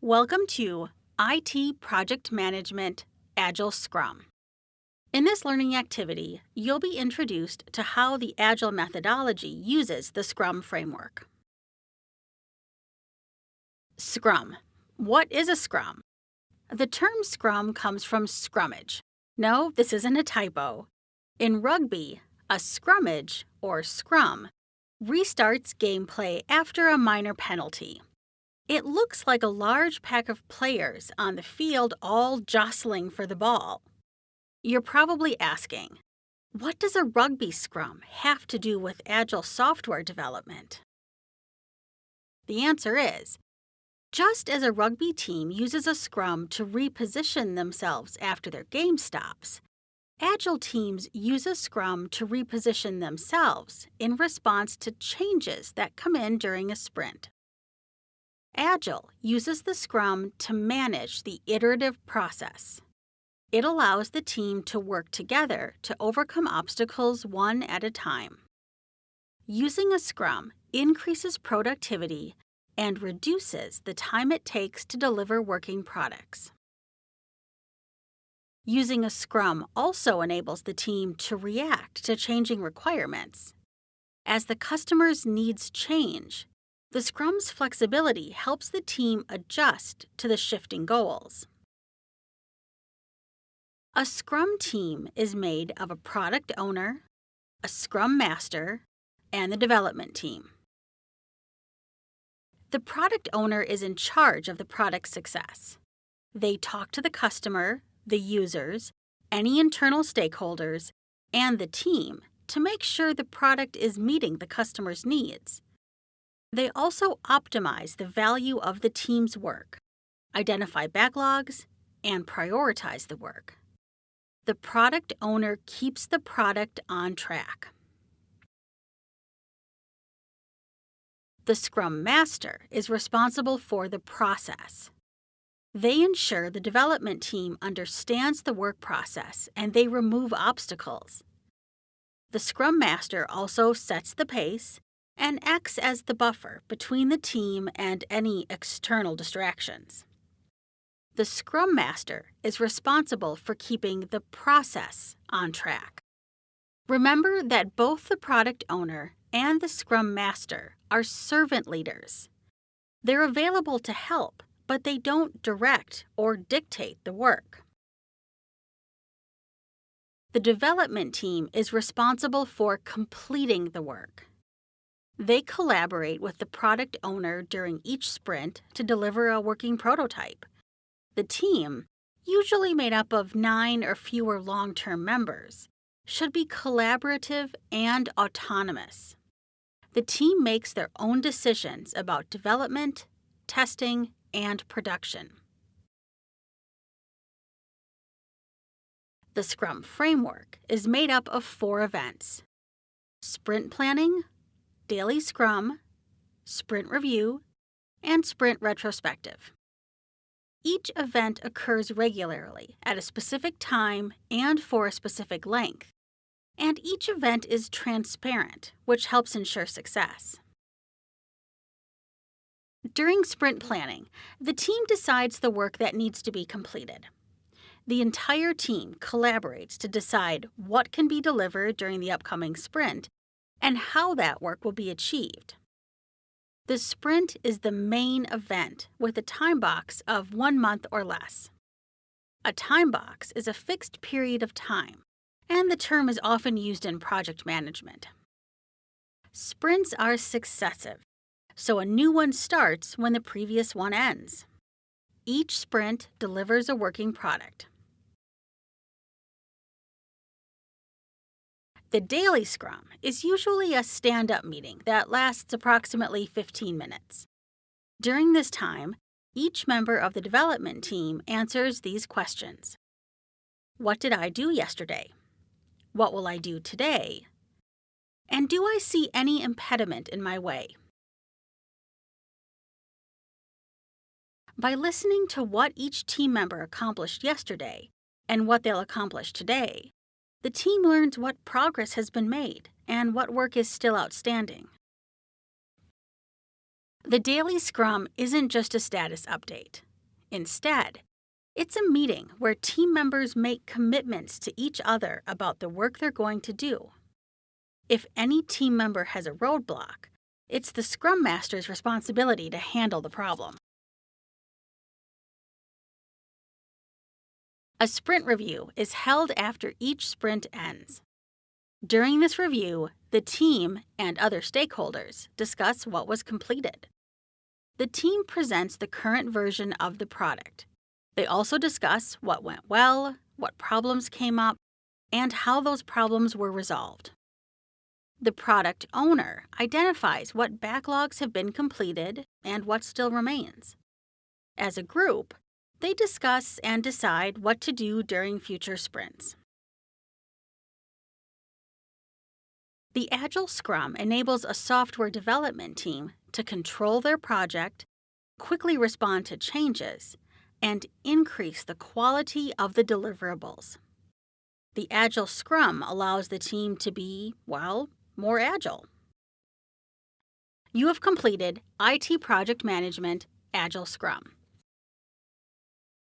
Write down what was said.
Welcome to IT Project Management Agile Scrum. In this learning activity, you'll be introduced to how the Agile methodology uses the Scrum framework. Scrum. What is a Scrum? The term Scrum comes from scrummage. No, this isn't a typo. In rugby, a scrummage, or scrum, restarts gameplay after a minor penalty. It looks like a large pack of players on the field all jostling for the ball. You're probably asking, what does a rugby scrum have to do with agile software development? The answer is just as a rugby team uses a scrum to reposition themselves after their game stops, Agile teams use a scrum to reposition themselves in response to changes that come in during a sprint. Agile uses the scrum to manage the iterative process. It allows the team to work together to overcome obstacles one at a time. Using a scrum increases productivity and reduces the time it takes to deliver working products. Using a scrum also enables the team to react to changing requirements. As the customer's needs change, the scrum's flexibility helps the team adjust to the shifting goals. A scrum team is made of a product owner, a scrum master, and the development team. The product owner is in charge of the product's success. They talk to the customer the users, any internal stakeholders, and the team to make sure the product is meeting the customer's needs. They also optimize the value of the team's work, identify backlogs, and prioritize the work. The product owner keeps the product on track. The Scrum Master is responsible for the process. They ensure the development team understands the work process and they remove obstacles. The Scrum Master also sets the pace and acts as the buffer between the team and any external distractions. The Scrum Master is responsible for keeping the process on track. Remember that both the product owner and the Scrum Master are servant leaders. They're available to help but they don't direct or dictate the work. The development team is responsible for completing the work. They collaborate with the product owner during each sprint to deliver a working prototype. The team, usually made up of nine or fewer long term members, should be collaborative and autonomous. The team makes their own decisions about development, testing, and production. The Scrum framework is made up of four events sprint planning, daily scrum, sprint review, and sprint retrospective. Each event occurs regularly at a specific time and for a specific length, and each event is transparent, which helps ensure success. During sprint planning, the team decides the work that needs to be completed. The entire team collaborates to decide what can be delivered during the upcoming sprint and how that work will be achieved. The sprint is the main event with a time box of one month or less. A time box is a fixed period of time, and the term is often used in project management. Sprints are successive so a new one starts when the previous one ends. Each sprint delivers a working product. The daily scrum is usually a stand up meeting that lasts approximately 15 minutes. During this time, each member of the development team answers these questions What did I do yesterday? What will I do today? And do I see any impediment in my way? by listening to what each team member accomplished yesterday and what they'll accomplish today. The team learns what progress has been made and what work is still outstanding. The daily scrum isn't just a status update. Instead, it's a meeting where team members make commitments to each other about the work they're going to do. If any team member has a roadblock, it's the Scrum Master's responsibility to handle the problem. A sprint review is held after each sprint ends. During this review, the team and other stakeholders discuss what was completed. The team presents the current version of the product they also discuss what went well, what problems came up, and how those problems were resolved. The product owner identifies what backlogs have been completed and what still remains. As a group, they discuss and decide what to do during future sprints. The Agile Scrum enables a software development team to control their project, quickly respond to changes, and increase the quality of the deliverables. The Agile Scrum allows the team to be, well, more agile. You have completed IT Project Management Agile Scrum.